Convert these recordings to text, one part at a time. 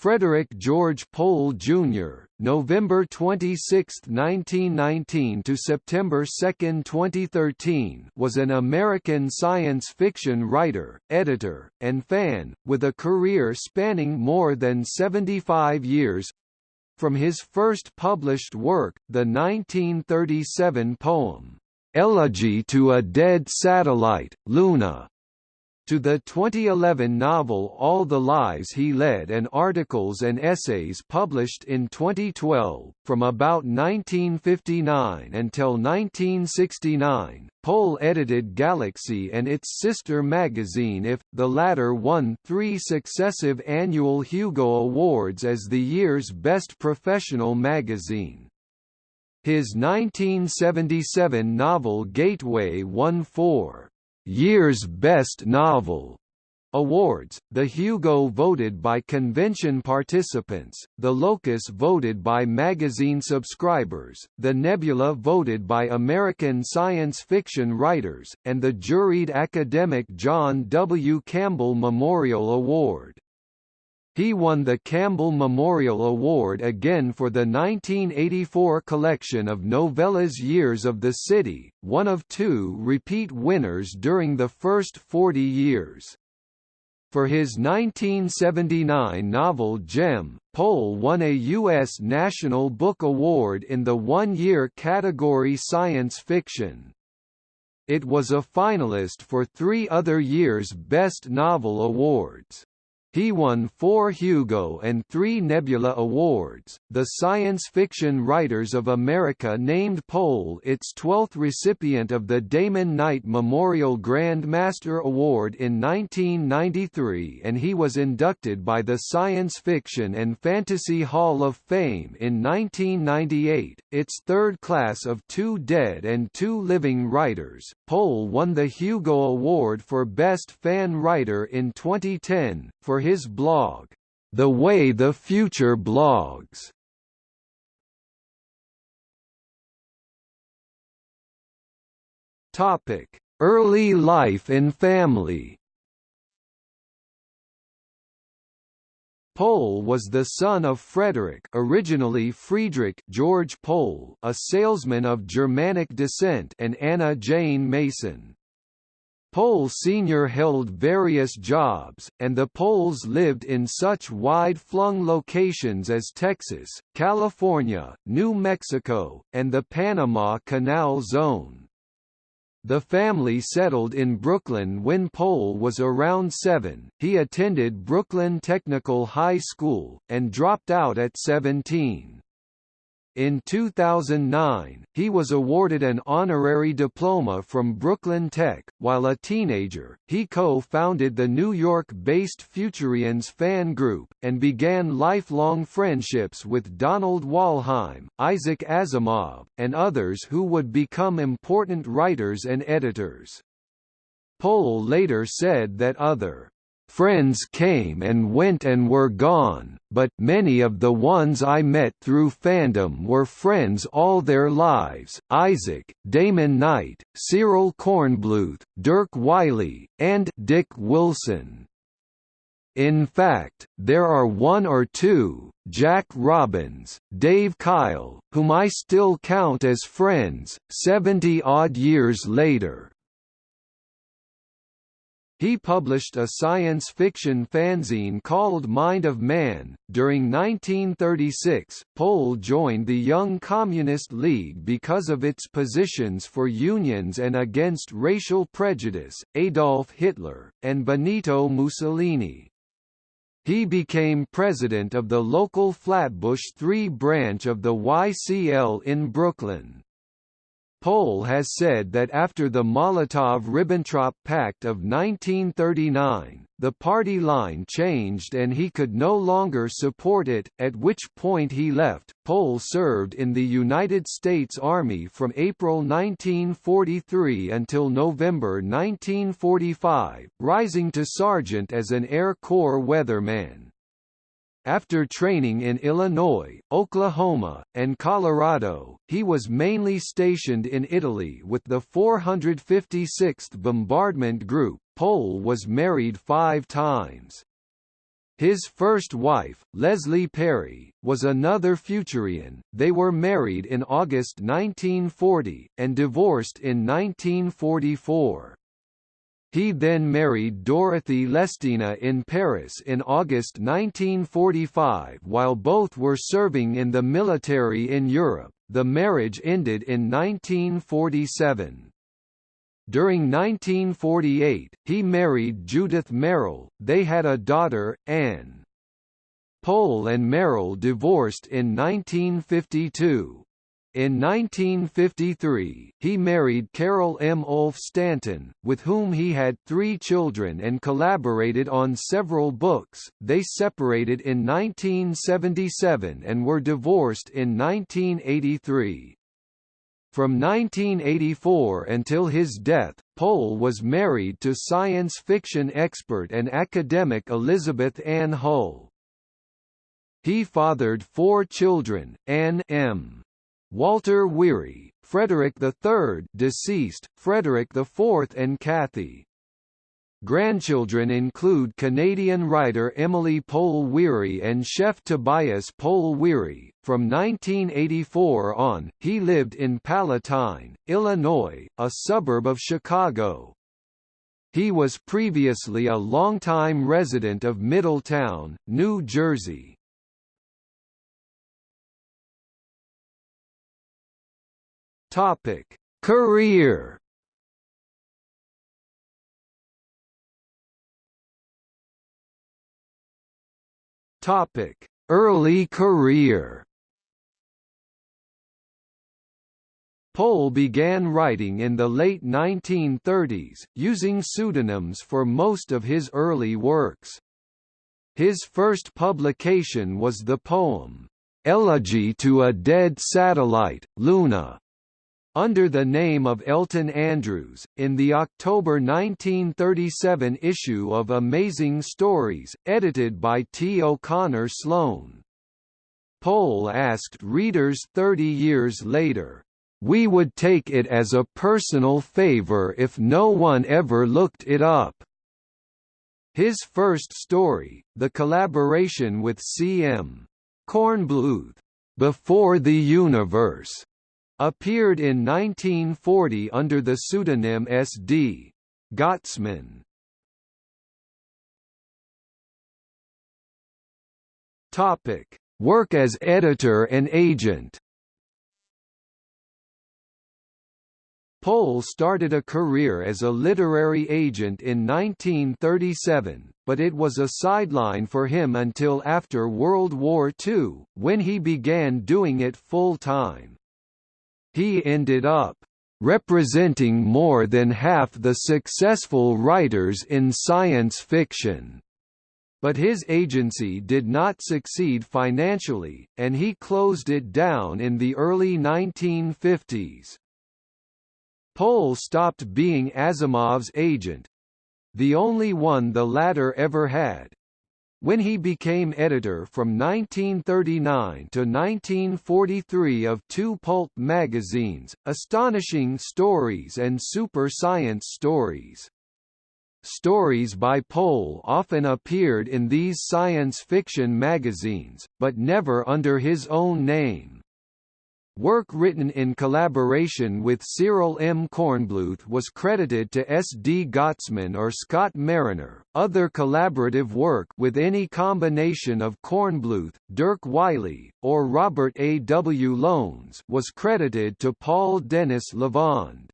Frederik George Pohl Jr., November 26, 1919 to September 2, 2013, was an American science fiction writer, editor, and fan, with a career spanning more than 75 years. From his first published work, the 1937 poem, "'Elegy to a Dead Satellite, Luna' to the 2011 novel All the Lives He Led and articles and essays published in 2012. From about 1959 until 1969, Pohl edited Galaxy and its sister magazine If, the latter won three successive annual Hugo Awards as the year's best professional magazine. His 1977 novel Gateway won four Year's Best Novel awards, the Hugo voted by convention participants, the Locus voted by magazine subscribers, the Nebula voted by American science fiction writers, and the juried academic John W. Campbell Memorial Award. He won the Campbell Memorial Award again for the 1984 collection of novellas Years of the City, one of two repeat winners during the first 40 years. For his 1979 novel Jem, Pohl won a U.S. National Book Award in the one-year category science fiction. It was a finalist for three other years' Best Novel awards. He won four Hugo and three Nebula Awards. The Science Fiction Writers of America named Pohl its 12th recipient of the Damon Knight Memorial Grand Master Award in 1993 and he was inducted by the Science Fiction and Fantasy Hall of Fame in 1998, its third class of two dead and two living writers. Pohl won the Hugo Award for Best Fan Writer in 2010, for his blog, The Way the Future Blogs. Topic: Early life and family. Pohl was the son of Frederik originally Friedrich George Pohl, a salesman of Germanic descent and Anna Jane Mason. Pohl Sr. held various jobs, and the Pohls lived in such wide-flung locations as Texas, California, New Mexico, and the Panama Canal Zone. The family settled in Brooklyn when Pohl was around seven. He attended Brooklyn Technical High School, and dropped out at 17. In 2009, he was awarded an honorary diploma from Brooklyn Tech. While a teenager, he co-founded the New York-based Futurians fan group, and began lifelong friendships with Donald Wollheim, Isaac Asimov, and others who would become important writers and editors. Pohl later said that other Friends came and went and were gone, but many of the ones I met through fandom were friends all their lives Isaac, Damon Knight, Cyril Kornbluth, Dirk Wylie, and Dick Wilson. In fact, there are one or two, Jack Robbins, Dave Kyle, whom I still count as friends, 70-odd years later. He published a science fiction fanzine called Mind of Man. During 1936, Pohl joined the Young Communist League because of its positions for unions and against racial prejudice, Adolf Hitler, and Benito Mussolini. He became president of the local Flatbush 3 branch of the YCL in Brooklyn. Pohl has said that after the Molotov–Ribbentrop Pact of 1939, the party line changed and he could no longer support it, at which point he left. Pohl served in the United States Army from April 1943 until November 1945, rising to sergeant as an Air Corps weatherman. After training in Illinois, Oklahoma, and Colorado, he was mainly stationed in Italy with the 456th Bombardment Group. Pohl was married five times. His first wife, Leslie Perri, was another Futurian. They were married in August 1940, and divorced in 1944. He then married Dorothy Lestina in Paris in August 1945 while both were serving in the military in Europe. The marriage ended in 1947. During 1948, he married Judith Merril, they had a daughter, Anne. Pohl and Merril divorced in 1952. In 1953, he married Carol M. Ulf Stanton, with whom he had three children and collaborated on several books. They separated in 1977 and were divorced in 1983. From 1984 until his death, Pohl was married to science fiction expert and academic Elizabeth Ann Hull. He fathered four children, Anne M. Walter Weary, Frederick III deceased, Frederick IV and Kathy. Grandchildren include Canadian writer Emily Pohl Weary and chef Tobias Pohl Weary. From 1984 on, he lived in Palatine, Illinois, a suburb of Chicago. He was previously a longtime resident of Middletown, New Jersey. Topic: Career Topic: Early career. Pohl began writing in the late 1930s, using pseudonyms for most of his early works. His first publication was the poem, "'Elegy to a Dead Satellite, Luna' under the name of Elton Andrews, in the October 1937 issue of Amazing Stories, edited by T. O'Connor Sloan. Pohl asked readers 30 years later, "'We would take it as a personal favor if no one ever looked it up.' His first story, the collaboration with C.M. Kornbluth, Before the Universe, Appeared in 1940 under the pseudonym S.D. Gottesman. Topic: Work as editor and agent. Pohl started a career as a literary agent in 1937, but it was a sideline for him until after World War II, when he began doing it full-time. He ended up representing more than half the successful writers in science fiction. But his agency did not succeed financially, and he closed it down in the early 1950s. Pohl stopped being Asimov's agent—the only one the latter ever had, when he became editor from 1939 to 1943 of two pulp magazines, Astonishing Stories and Super Science Stories. Stories by Pohl often appeared in these science fiction magazines, but never under his own name. Work written in collaboration with Cyril M. Kornbluth was credited to S. D. Gottesman or Scott Mariner. Other collaborative work with any combination of Kornbluth, Dirk Wylie, or Robert A. W. Lowndes was credited to Paul Dennis Lavond.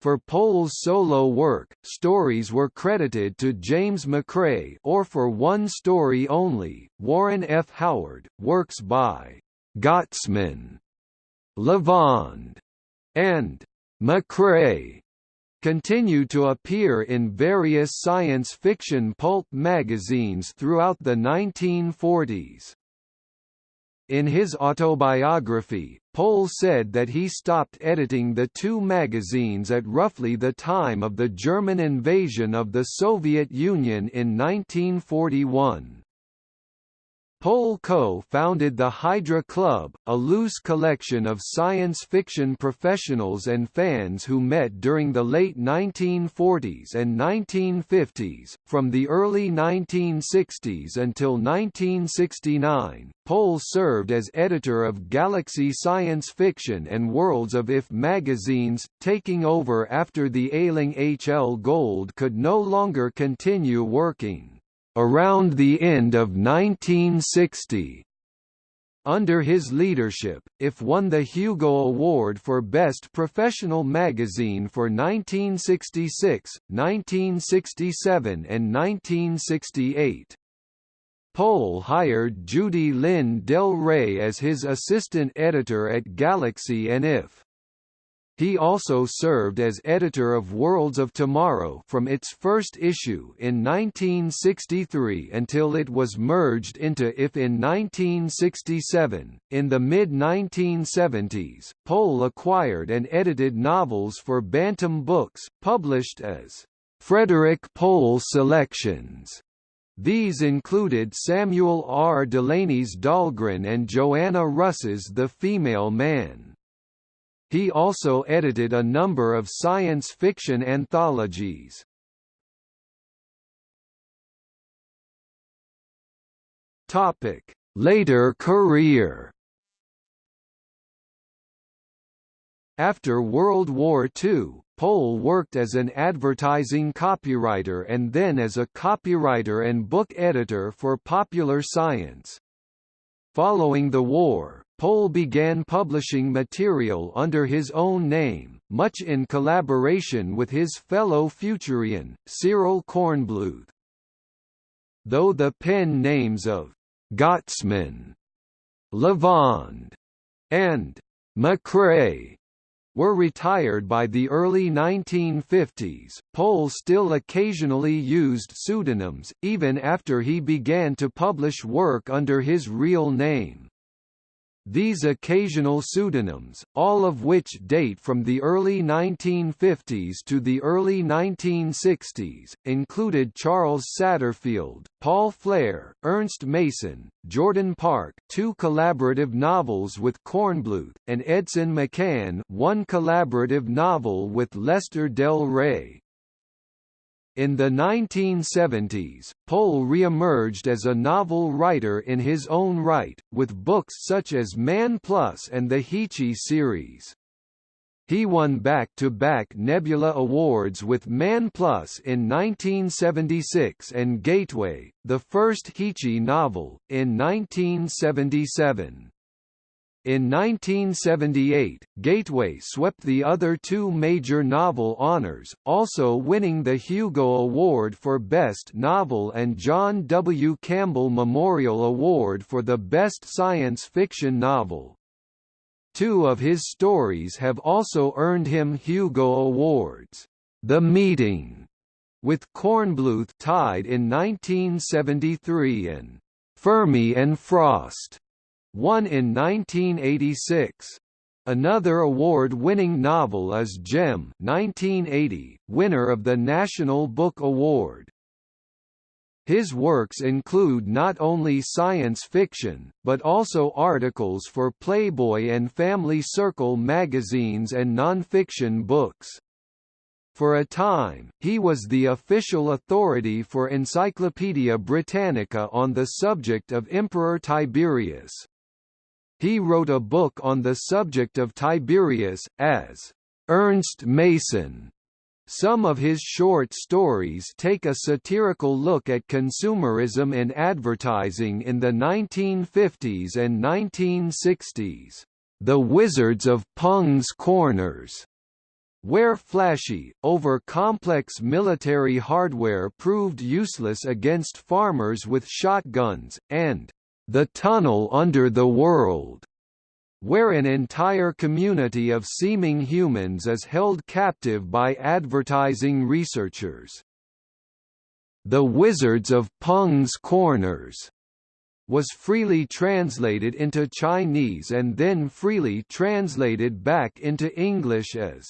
For Pohl's solo work, stories were credited to James MacCreigh or for one story only, Warren F. Howard, works by Gottesman Lavond, and MacCreigh continue to appear in various science fiction pulp magazines throughout the 1940s. In his autobiography, Pohl said that he stopped editing the two magazines at roughly the time of the German invasion of the Soviet Union in 1941. Pohl co-founded the Hydra Club, a loose collection of science fiction professionals and fans who met during the late 1940s and 1950s. From the early 1960s until 1969, Pohl served as editor of Galaxy Science Fiction and Worlds of If magazines, taking over after the ailing H. L. Gold could no longer continue working. Around the end of 1960, under his leadership, IF won the Hugo Award for Best Professional Magazine for 1966, 1967 and 1968. Pohl hired Judy Lynn Del Rey as his assistant editor at Galaxy and IF. He also served as editor of Worlds of Tomorrow from its first issue in 1963 until it was merged into IF in 1967. In the mid 1970s, Pohl acquired and edited novels for Bantam Books, published as Frederik Pohl Selections. These included Samuel R. Delany's Dhalgren and Joanna Russ's The Female Man. He also edited a number of science fiction anthologies. Topic: Later career. After World War II, Pohl worked as an advertising copywriter and then as a copywriter and book editor for Popular Science. Following the war, Pohl began publishing material under his own name, much in collaboration with his fellow Futurian, Cyril Kornbluth. Though the pen names of Gottesman, Lavond, and MacCreigh were retired by the early 1950s, Pohl still occasionally used pseudonyms, even after he began to publish work under his real name. These occasional pseudonyms, all of which date from the early 1950s to the early 1960s, included Charles Satterfield, Paul Flehr, Ernst Mason, Jordan Park two collaborative novels with Kornbluth, and Edson McCann one collaborative novel with Lester Del Rey. In the 1970s, Pohl re-emerged as a novel writer in his own right, with books such as Man Plus and the Heechee series. He won back-to-back -back Nebula Awards with Man Plus in 1976 and Gateway, the first Heechee novel, in 1977. In 1978, Gateway swept the other two major novel honors, also winning the Hugo Award for Best Novel and John W. Campbell Memorial Award for the Best Science Fiction Novel. Two of his stories have also earned him Hugo Awards. The Meeting, with Kornbluth tied in 1973 and Fermi and Frost won in 1986. Another award-winning novel is Jem 1980, winner of the National Book Award. His works include not only science fiction, but also articles for Playboy and Family Circle magazines and nonfiction books. For a time, he was the official authority for Encyclopaedia Britannica on the subject of Emperor Tiberius. He wrote a book on the subject of Tiberius, as Ernst Mason. Some of his short stories take a satirical look at consumerism and advertising in the 1950s and 1960s. The Wizards of Pung's Corners where flashy, over-complex military hardware proved useless against farmers with shotguns, and the Tunnel Under the World, where an entire community of seeming humans is held captive by advertising researchers. The Wizards of Pung's Corners was freely translated into Chinese and then freely translated back into English as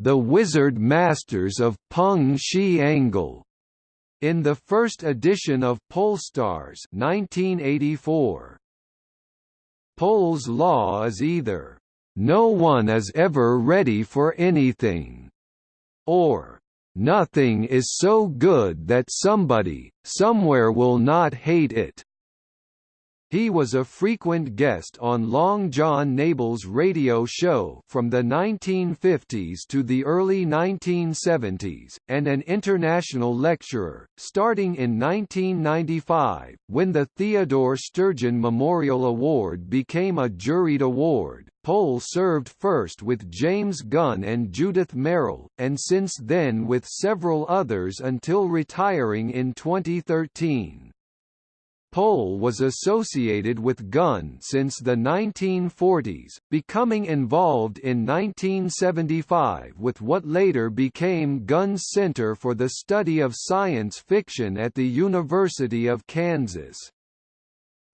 The Wizard Masters of Peng Shi Angle in the first edition of Pohlstars 1984. Pohl's law is either, "...no one is ever ready for anything," or "...nothing is so good that somebody, somewhere will not hate it." He was a frequent guest on Long John Nebel's radio show from the 1950s to the early 1970s, and an international lecturer, starting in 1995, when the Theodore Sturgeon Memorial Award became a juried award. Pohl served first with James Gunn and Judith Merril, and since then with several others until retiring in 2013. Pohl was associated with Gunn since the 1940s, becoming involved in 1975 with what later became Gunn's Center for the Study of Science Fiction at the University of Kansas.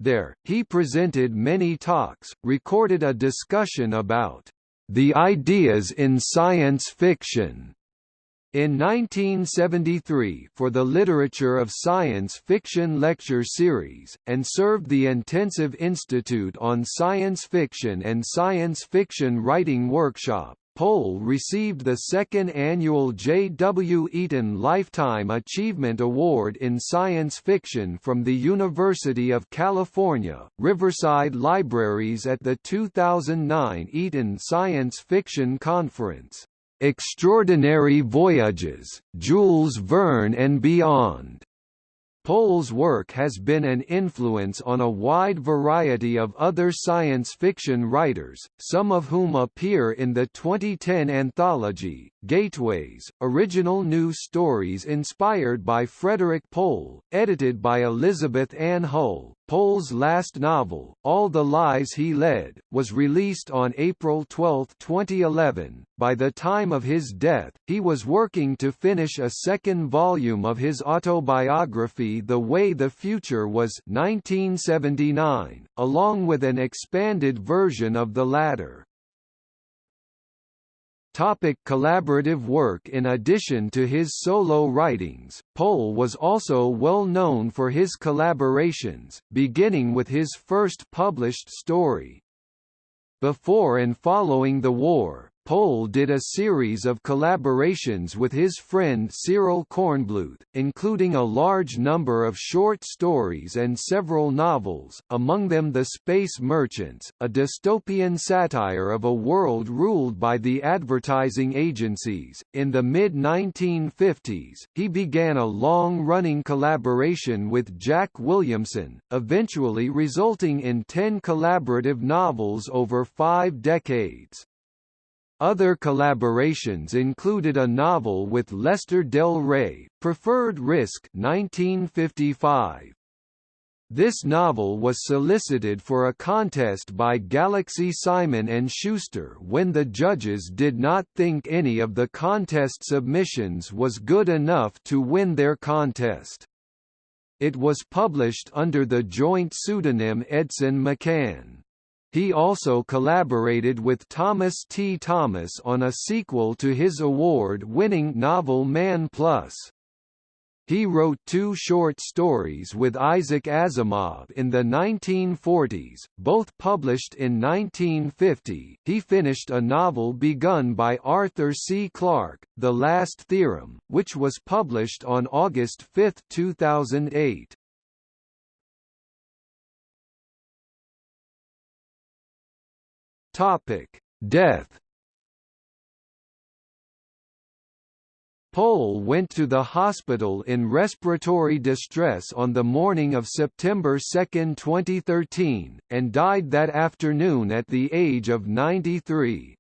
There, he presented many talks, recorded a discussion about the ideas in science fiction, in 1973 for the Literature of Science Fiction Lecture Series, and served the Intensive Institute on Science Fiction and Science Fiction Writing Workshop. Pohl received the second annual J. W. Eaton Lifetime Achievement Award in Science Fiction from the University of California, Riverside Libraries at the 2009 Eaton Science Fiction Conference. Extraordinary Voyages, Jules Verne and Beyond. Pohl's work has been an influence on a wide variety of other science fiction writers, some of whom appear in the 2010 anthology, Gateways, original new stories inspired by Frederik Pohl, edited by Elizabeth Ann Hull, Pohl's last novel, All the Lives He Led, was released on April 12, 2011. By the time of his death, he was working to finish a second volume of his autobiography The Way the Future Was 1979, along with an expanded version of the latter. Topic collaborative work In addition to his solo writings, Pohl was also well known for his collaborations, beginning with his first published story. Before and following the war, Pohl did a series of collaborations with his friend Cyril Kornbluth, including a large number of short stories and several novels, among them The Space Merchants, a dystopian satire of a world ruled by the advertising agencies. In the mid 1950s, he began a long running collaboration with Jack Williamson, eventually resulting in ten collaborative novels over five decades. Other collaborations included a novel with Lester Del Rey, Preferred Risk 1955. This novel was solicited for a contest by Galaxy Simon & Schuster when the judges did not think any of the contest submissions was good enough to win their contest. It was published under the joint pseudonym Edson McCann. He also collaborated with Thomas T. Thomas on a sequel to his award-winning novel Man Plus. He wrote two short stories with Isaac Asimov in the 1940s, both published in 1950. He finished a novel begun by Arthur C. Clarke, The Last Theorem, which was published on August 5, 2008. Topic: Death. Pohl went to the hospital in respiratory distress on the morning of September 2, 2013, and died that afternoon at the age of 93.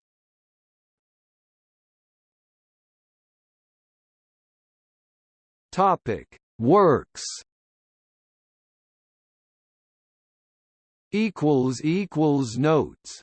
Topic: Works. Equals equals notes